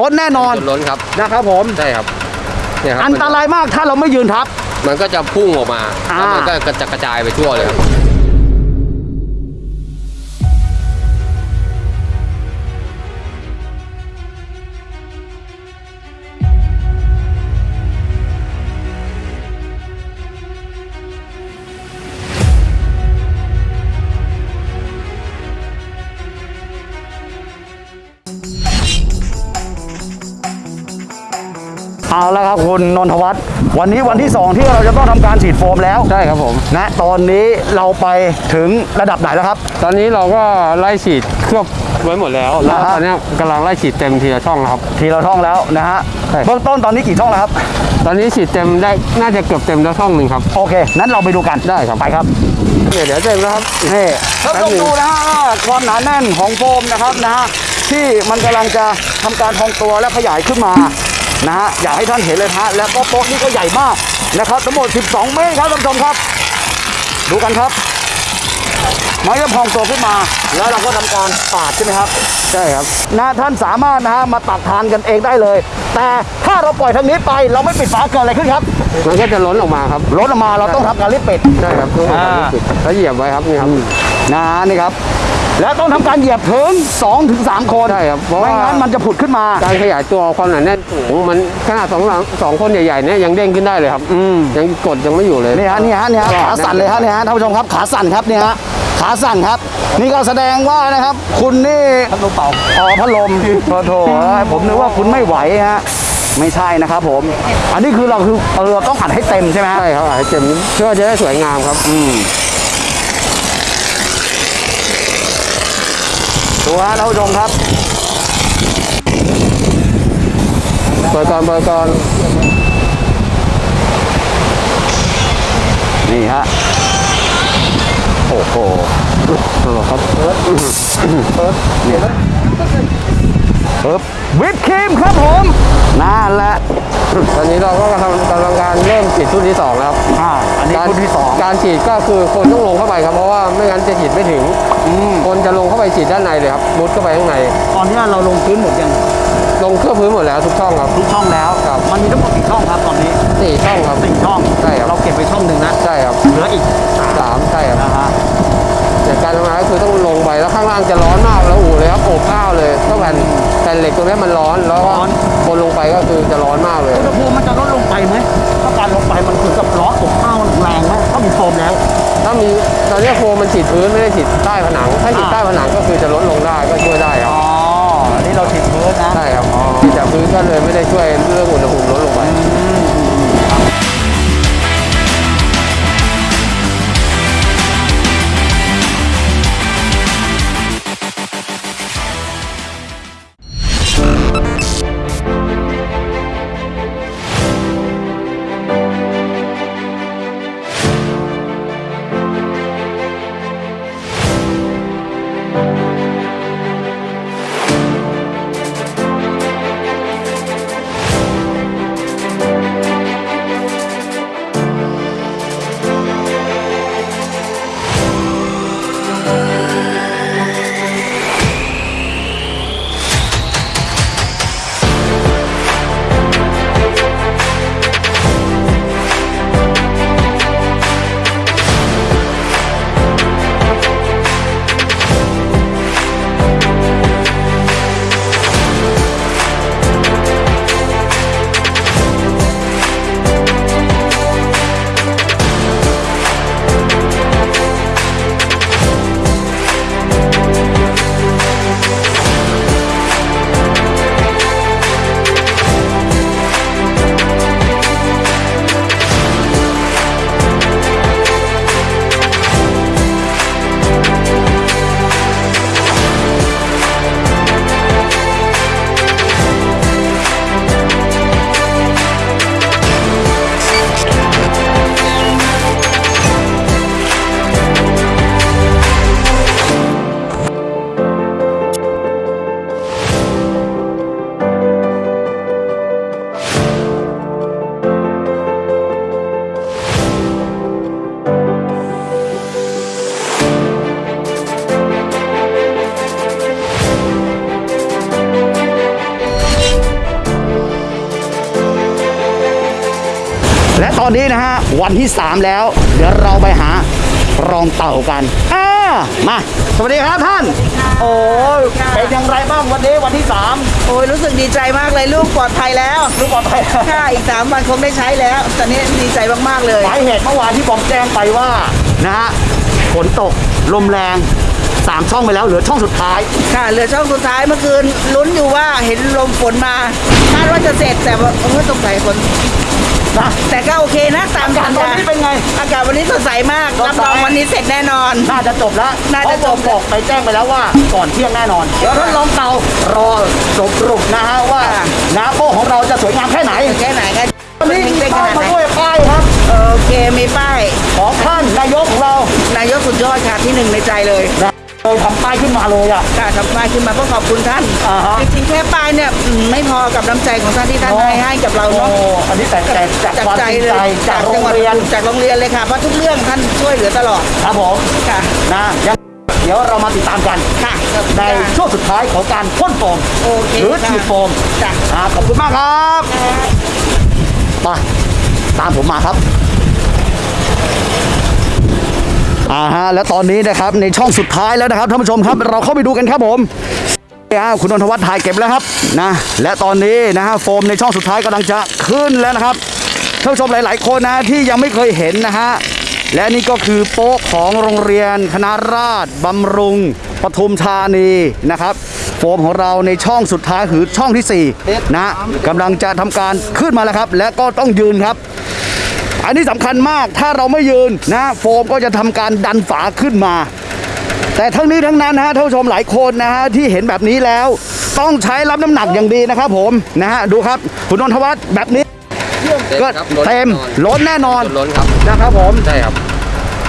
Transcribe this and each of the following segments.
ล้นแน่นอนจนล้นครับนะครับผมใช่ครับเนี่ยครับอันตรายมากถ้าเราไม่ยืนทับ มันก็จะพุ่งออกมาอ่าแล้วมันก็กระจะกระจายไปทั่วเลยครับ เอาละครับคุณนนทวัฒน์วันนี้วันที่ 2 ที่เราจะต้องทำการฉีดโฟมแล้วใช่ครับผมนะตอนนี้เราไปถึงระดับไหนแล้วครับ ตอนนี้เราก็ไล่ฉีดเคลือบไว้หมดแล้วแล้วอ่าฮะตอนนี้กำลังไล่ฉีดเต็มทีละช่องครับ ทีเราท่องแล้วนะฮะใช่เบื้องต้นตอนนี้กี่ช่องแล้วครับ ตอนนี้ฉีดเต็มได้น่าจะเกือบเต็มแล้วช่องหนึ่งครับโอเคนั้นเราไปดูกันได้ครับไปครับเนี่ยเดี๋ยวเต็มแล้วครับนี่ท่านแป๊บผู้ชมหนึ่งดูนะฮะว่าความหนาแน่นของโฟมนะครับนะฮะที่มันกำลังจะทำการพองตัวและขยายขึ้นมา นะฮะอยากให้ท่านเห็นเลยนะฮะแล้วก็โป๊ะนี่ก็ใหญ่มากนะครับทั้งหมด 12 เมตรครับท่านผู้ชมครับ ดูกันครับมันจะพองตัวขึ้นมาแล้วเราก็ทำการปาดใช่ไหมครับใช่ครับนะท่านสามารถนะฮะมาตักทานกันเองได้เลย แต่ถ้าเราปล่อยทางนี้ไปเราไม่ปิดฝาเกิดอะไรขึ้นครับมันก็จะล้นออกมาครับรถออกมาเราต้องทำการรีบปิดใช่ครับต้องทำการอ่าปิดแล้วเหยียบไว้ครับนี่ครับนะนี่ครับ แล้วต้องทำการเหยียบถึง2ถึง3คนใช่ครับเพราะว่าไม่งั้นมันจะผุดขึ้นมาการขยายตัวความหนาแน่นสูงมันขนาดสองหลังสองคนใหญ่ๆเนี่ยยังเด้งขึ้นได้เลยครับอืมยังกดยังไม่อยู่เลยนี่ฮะนี่ฮะนี่ฮะขาสั่นเลยฮะนี่ฮะท่านผู้ชมครับขาสั่นครับนี่ฮะขาสั่นครับ นี่ก็แสดงว่านะครับ คุณนี่พัดลมเป่าอ๋อพัดลมโถโถเอ้ยผมนึกว่าคุณไม่ไหวฮะไม่ใช่นะครับผม อันนี้คือเราคือเออเราต้องอัดให้เต็มใช่ไหมฮะใช่ครับให้เต็มเพื่อจะได้สวยงามครับ อืม ดูฮะท่านผู้ชมครับเปิดก่อนเปิดก่อนนี่ฮะโอ้โหเอดครับเนี่ย ปึ๊บวิปครีมครับผมนั่นแหละตอนนี้เราก็กำลังกำลังการเริ่มฉีดชุดที่สองแล้วครับอ่าอันนี้การชุดที่สองการฉีดก็คือคนต้องลงเข้าไปครับเพราะว่าไม่งั้นจะฉีดไม่ถึง อืมคนจะลงเข้าไปฉีดด้านในเลยครับมุดเข้าไปข้างใน ตอนนี้เราลงพื้นหมดยังลงเครื่องพื้นหมดแล้วทุกช่องครับ ทุกช่องแล้วครับ มันมีทั้งหมดกี่ช่องครับตอนนี้สี่ช่องครับสี่ช่องใช่ครับเราเก็บไปช่องหนึ่งนะใช่ครับเหลืออีกสามใช่ครับนะฮะแต่การทำงานก็คือต้องลงไปแล้วข้างล่างจะร้อนมากแล้วอู่เลยครับอบอ้าวเลยต้องแผ่นแผ่นเหล็กตรงนี้มันร้อนแล้วก็คนลงไปก็คือจะร้อนมากเลย อุณหภูมิมันจะลดลงไปไหมถ้าการลงไปมันคือกับร้อนอบอ้าวแรงไหมถ้ามีโฟมแล้ว ถ้ามีตอนนี้โฟมมันฉีดพื้นไม่ได้ฉีดใต้ผนัง ถ้าฉีดอ่า ใต้ผนังก็คือจะลดลงได้ก็ช่วยได้ครับอ๋ออันนี้เราฉีดพื้นนะ ใช่ครับฉีดจากพื้นก็เลยไม่ได้ช่วยเรื่องอุณหภูมิลด วันที่ 3 แล้ว เดี๋ยวเราไปหารองเต่ากันอ่ามา สวัสดีครับท่าน โอ้ยเป็นอย่างไรบ้างวันนี้วันที่ 3 โอ้ยรู้สึกดีใจมากเลยลูกปลอดภัยแล้วรู้ปลอดภัยค่ะอีกสามวันคงได้ใช้แล้ว ตอนนี้ดีใจมากๆเลยสาเหตุเมื่อวานที่ผมแจ้งไปว่านะฮะฝนตกลมแรงสามช่องไปแล้วเหลือช่องสุดท้าย ค่ะ เหลือช่องสุดท้ายเมื่อคืนลุ้นอยู่ว่าเห็นลมฝนมาคาดว่าจะเสร็จแต่ว่าเออตกใจฝน นะแต่ก็โอเคนะตามอากาศสัญตอนญานี้เป็นไง อากาศวันนี้สดใสมากสดใสรับรองวันนี้เสร็จแน่นอน น่าจะจบแล้วน่าจะจบเพรผมบอกไปแจ้งไปแล้วว่าก่อนเที่ยงแน่นอนเดี๋ยวท่านลองเตารอสรุปนะฮะว่านาโป้ของเราจะสวยงามแค่ไหนแค่ไหนก็วันนี้มีเป็นขป้ายนาดมาไหนด้วยป้ายครับโอเคมีป้ายของท่านนายกของเรานายกสุดยอดค่ะที่หนึ่งในใจเลยนะ เลยทำป้ายขึ้นมาเลยอะค่ะทำป้ายขึ้นมาเพื่อขอบคุณท่านอ่าฮะ จริงๆแค่ป้ายเนี่ยอืมไม่พอกับน้ำใจของท่านที่ท่านให้ให้กับเราโอ้เนาะอันนี้แต่แต่จากความจริงใจจากโรงเรียนจากโรงเรียนเลยค่ะเพราะทุกเรื่องท่านช่วยเหลือตลอดครับผมค่ะนะยังเดี๋ยวเรามาติดตามกัน ค่ะในช่วงสุดท้ายของการพ่นโฟมโอเคหรือค่ะฉีดโฟมจ้ะ อ่าขอบคุณมากครับมาตามผมมาครับ อ่าฮะและตอนนี้นะครับในช่องสุดท้ายแล้วนะครับท่านผู้ชมครับ เราเข้าไปดูกันครับผมอ่าคุณนนทวัฒน์ถ่ายเก็บแล้วครับนะและตอนนี้นะฮะโฟมในช่องสุดท้ายกำลังจะขึ้นแล้วนะครับท่านผู้ชมหลาย ๆ คนนะที่ยังไม่เคยเห็นนะฮะและนี่ก็คือโป๊ะของโรงเรียนคณะราษฎรบำรุงปทุมธานีนะครับโฟมของเราในช่องสุดท้ายคือช่องที่4นะกำลังจะทำการขึ้นมาแล้วครับ และก็ต้องยืนครับ อันนี้สำคัญมากถ้าเราไม่ยืนนะโฟมก็จะทำการดันฝาขึ้นมา แต่ทั้งนี้ทั้งนั้นนะฮะท่านผู้ชมหลายคนนะฮะที่เห็นแบบนี้แล้วต้องใช้รับน้ำหนักอย่างดีนะครับผมนะฮะดูครับคุณนนทวัฒน์แบบนี้ก็ครับล้นเต็มแน่นอนล้นแน่นอนล้นครับนะครับผมใช่ครับ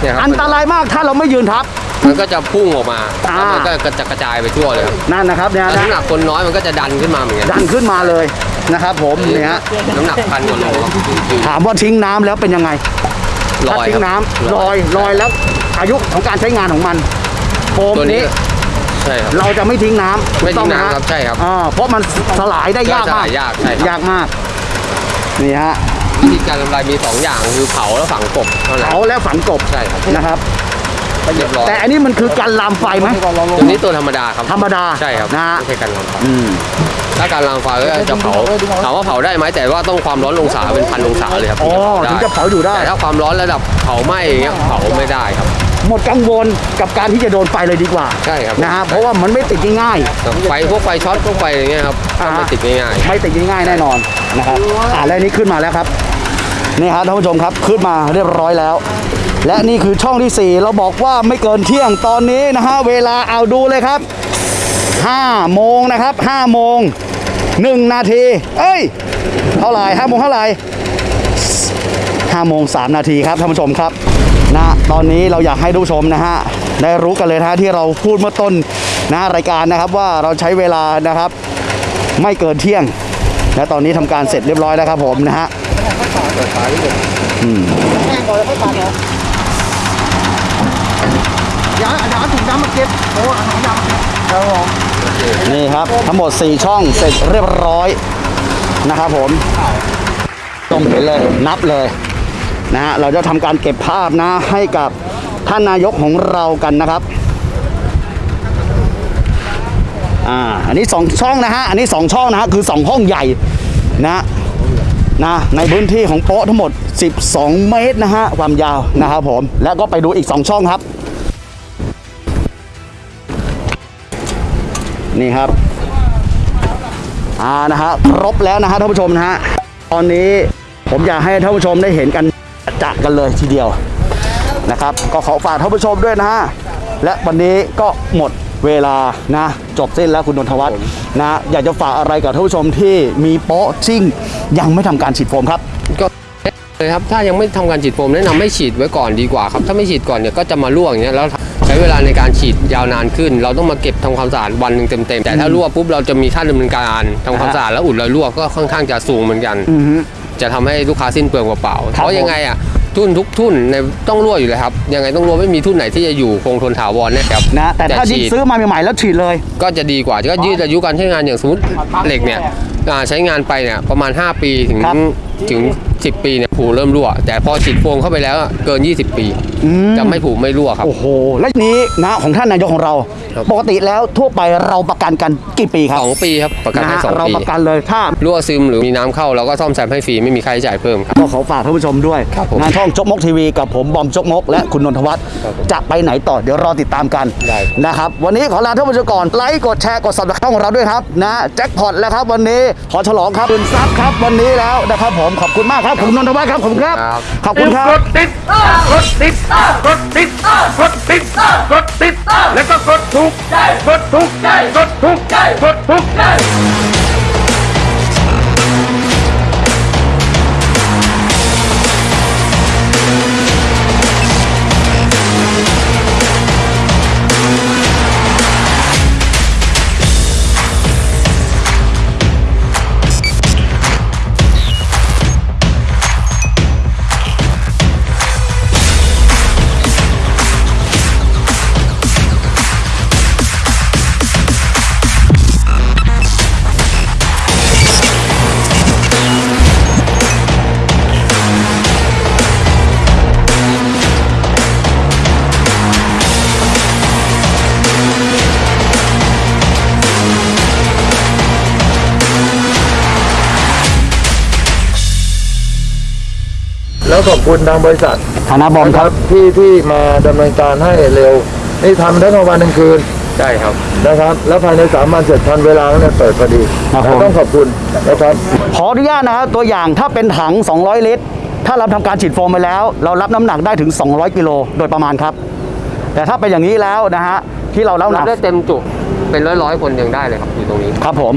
เนี่ยครับอันตรายมากถ้าเราไม่ยืนทับ มันก็จะพุ่งออกมาอ่าแล้วมันก็กระจะกระจายไปทั่วเลยครับนั่นนะครับเนี่ยแล้วนะน้ำหนักคนน้อยมันก็จะดันขึ้นมาเหมือนกันดันขึ้นมาเลยนะครับผมเนี่ยฮะน้ำหนักพันกว่าโลครับจริงถามว่าทิ้งน้ำแล้วเป็นยังไงๆลถ้าอยทิ้ครังบน้ำลอยลอยแล้วอายุของการใช้งานของมันโฟมตัวนี้นี้ใช่ครับ เราจะไม่ทิ้งน้ำไม่ทิ้งถูกต้องหน้ำฮะครับใช่ครับอ่าเพราะมันสลายได้ยากมากสลายยากใช่ครับ ยากมากนี่ฮะวิธีการทำลายมีสองอย่างคือเผาแล้วฝังกบเท่านั้นเผาแล้วฝังกบใช่ครับนะครับ เรียบร้อยแต่อันนี้มันคือการลามไฟไหมตัวนี้ตัวธรรมดาครับธรรมดาใช่ครับนะฮะไม่ใช่การลามไฟอืมถ้าการลามไฟก็จะเผาถามว่าเผาได้ไหมแต่ว่าต้องความร้อนองศาเป็นพันองศาเลยครับอ๋อถึงจะเผาอยู่ได้แต่ถ้าความร้อนระดับเผาไหม้อย่างเงี้ยเผาไม่ได้ครับหมดกังวลกับการที่จะโดนไฟเลยดีกว่าใช่ครับนะฮะเพราะว่ามันไม่ติดง่ายครับไฟพวกไฟช็อตพวกไฟอย่างเงี้ยครับอ่าถ้าไม่ติดง่ายๆไม่ติดง่ายๆแน่นอนนะครับอ่าแล้วอันนี้ขึ้นมาแล้วครับนี่ฮะท่านผู้ชมครับขึ้นมาเรียบร้อยแล้ว และนี่คือช่องที่ 4 เราบอกว่าไม่เกินเที่ยงตอนนี้นะฮะเวลาเอาดูเลยครับ5โมงนะครับ5โมง1นาทีเอ้ยเท่าไหร่5โมงเท่าไหร่5โมง3นาทีครับท่านผู้ชมครับนะตอนนี้เราอยากให้ทุกผู้ชมนะฮะได้รู้กันเลยนะที่เราพูดเมื่อต้นนะรายการนะครับว่าเราใช้เวลานะครับ ไม่เกินเที่ยง และตอนนี้ทำการเสร็จเรียบร้อยแล้วครับผมนะฮะอืมเดี๋ยวเดี๋ยวถุงน้ำมาเก็บโอ้ถุงน้ำครับผมนี่ครับ ทั้งหมด 4 ช่องเสร็จเรียบร้อยนะครับผมตรงเห็นเลยนับเลยนะฮะเราจะทำการเก็บภาพนะให้กับท่านนายกของเรากันนะครับอ่าอันนี้ 2 ช่องนะฮะอันนี้ 2 ช่องนะฮะคือ 2 ห้องใหญ่นะนะในพื้นที่ของโป๊ะทั้งหมด 12 เมตรนะฮะความยาวนะครับผมแล้วก็ไปดูอีก 2 ช่องครับ นี่ครับอ่านะฮะครบแล้วนะฮะท่านผู้ชมนะฮะตอนนี้ผมอยากให้ท่านผู้ชมได้เห็นกันจักกันเลยทีเดียวนะครับ ก็ขอฝากท่านผู้ชมด้วยนะฮะและวันนี้ก็หมดเวลานะจบสิ้นแล้วคุณนนทวัฒน์นะอยากจะฝากอะไรกับท่านผู้ชมที่มีโป๊ะซิ่งยังไม่ทำการฉีดโฟมครับก็เลยครับถ้ายังไม่ทำการฉีดโฟมแนะนำให้ฉีดไว้ก่อนดีกว่าครับถ้าไม่ฉีดก่อนเนี่ยก็จะมารั่วอย่างเงี้ยแล้ว ช้เวลาในการฉีดยาวนานขึ้น เราต้องมาเก็บทำความสะอาดวันหนึ่งเต็มๆแต่ถ้ารั่วปุ๊บเราจะมีค่าดำเนินการทำความสะอาดแล้วอุดรอยรั่วก็ค่อนข้างจะสูงเหมือนกันอือฮึจะทำให้ลูกค้าสิ้นเปลืองเปล่าๆครับเพราะยังไงอะทุนทุกทุนในต้องรั่วอยู่เลยครับ ยังไงต้องรั่วไม่มีทุนไหนที่จะอยู่คงทนถาวรแน่ครับนะแต่ถ้าฉีดซื้อมาใหม่ๆแล้วฉีดเลย ก็จะดีกว่าก็ยืดอายุการใช้งานอย่างสมมติเหล็กเนี่ย อ่าใช้งานไปเนี่ยประมาณ 5 ปีถึงครับ ถึง 10 ปีเนี่ยผูเริ่มรั่ว แต่พอฉีดโฟมเข้าไปแล้วอะเกิน 20 ปี อืม จะไม่ผูไม่รั่วครับ โอ้โห และนี้นะของท่านนายกของเรา ครับ ปกติแล้วทั่วไปเราประกันกันกี่ปีครับสองปีครับประกันนะให้ฮะสองเราปีประกันเลยถ้า รั่วซึมหรือมีน้ำเข้าเราก็ซ่อมแซมให้ฟรีไม่มีค่าใช้จ่ายเพิ่มครับ ก็ขอฝากท่านผู้ชมด้วย ครับผมงานช่องจกมกทีวีกับผมบอมจกมก และคุณนนทวัฒน์ครับผมจะไปไหนต่อเดี๋ยวรอติดตามกันได้ครับ นะครับ วันนี้ขอลาท่านผู้ชมก่อนไลค์กดแชร์กดสับสไครต์ของเราด้วยครับนะแจ็คพอตแล้วครับวันนี้ขอฉลองครับคุณซับครับวันนี้แล้วนะครับผมขอบคุณมากครับคุณนนทวัฒน์ครับขอบคุณครับครับ ขอบคุณครับกดติดกดติดกดติดกดติดกดติดแล้วก็กดถูกใจกดถูกใจกดถูกใจกดถูก ขอบคุณทางบริษัทฐานะบอมนะคครัรับบที่ที่มาดำเนินการให้เร็ว นี่ทำทั้งกลางวันกลางคืนใช่ครับนะครับ แล้วภายในสามวันเสร็จทันเวลาแล้วเนี่ยเปิดพอดีครับผม ต้องขอบคุณนะครับขออนุญาตนะครับตัวอย่างถ้าเป็นถัง 200 ลิตร ถ้าเราทำการฉีดโฟมไปแล้ว เรารับน้ำหนักได้ถึง 200 กิโลโดยประมาณครับ แต่ถ้าเป็นอย่างนี้แล้วนะฮะที่เรารับน้ำหรันับกได้เต็มจุเป็นร้อยร้อยๆคนยังได้เลยครับอยู่ตรงนี้ ครับผม